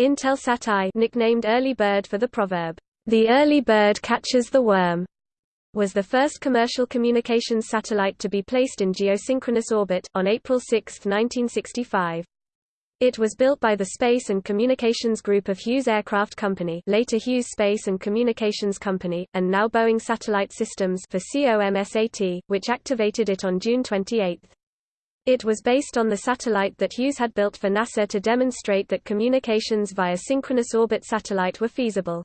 Intelsat I nicknamed Early Bird for the proverb, "The early bird catches the worm." was the first commercial communications satellite to be placed in geosynchronous orbit, on April 6, 1965. It was built by the Space and Communications Group of Hughes Aircraft Company later Hughes Space and Communications Company, and now Boeing Satellite Systems for COMSAT, which activated it on June 28. It was based on the satellite that Hughes had built for NASA to demonstrate that communications via synchronous orbit satellite were feasible.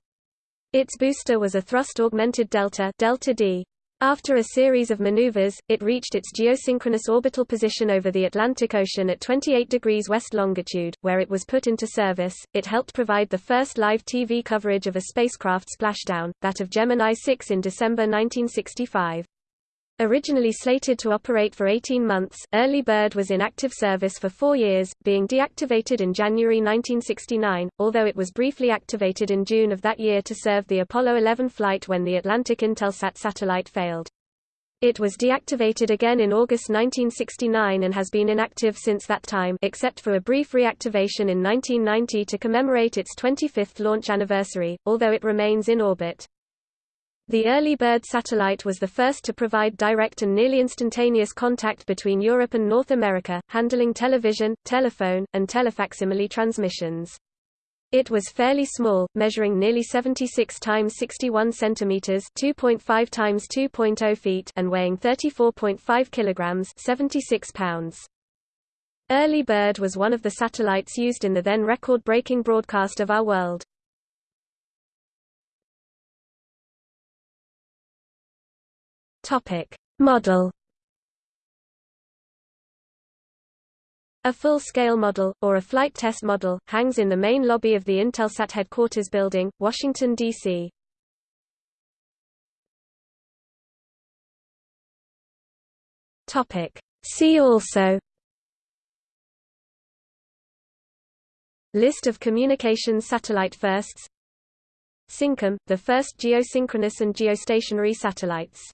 Its booster was a thrust-augmented Delta, Delta D. After a series of maneuvers, it reached its geosynchronous orbital position over the Atlantic Ocean at 28 degrees west longitude, where it was put into service. It helped provide the first live TV coverage of a spacecraft splashdown, that of Gemini 6 in December 1965. Originally slated to operate for 18 months, Early Bird was in active service for four years, being deactivated in January 1969, although it was briefly activated in June of that year to serve the Apollo 11 flight when the Atlantic Intelsat satellite failed. It was deactivated again in August 1969 and has been inactive since that time except for a brief reactivation in 1990 to commemorate its 25th launch anniversary, although it remains in orbit. The early Bird satellite was the first to provide direct and nearly instantaneous contact between Europe and North America, handling television, telephone, and telefacsimile transmissions. It was fairly small, measuring nearly 76 times 61 centimeters, 2.5 times 2.0 feet, and weighing 34.5 kilograms, 76 pounds. Early Bird was one of the satellites used in the then record-breaking broadcast of Our World. Topic: Model. A full-scale model, or a flight test model, hangs in the main lobby of the Intelsat headquarters building, Washington, D.C. See also. List of communications satellite firsts. Syncom, the first geosynchronous and geostationary satellites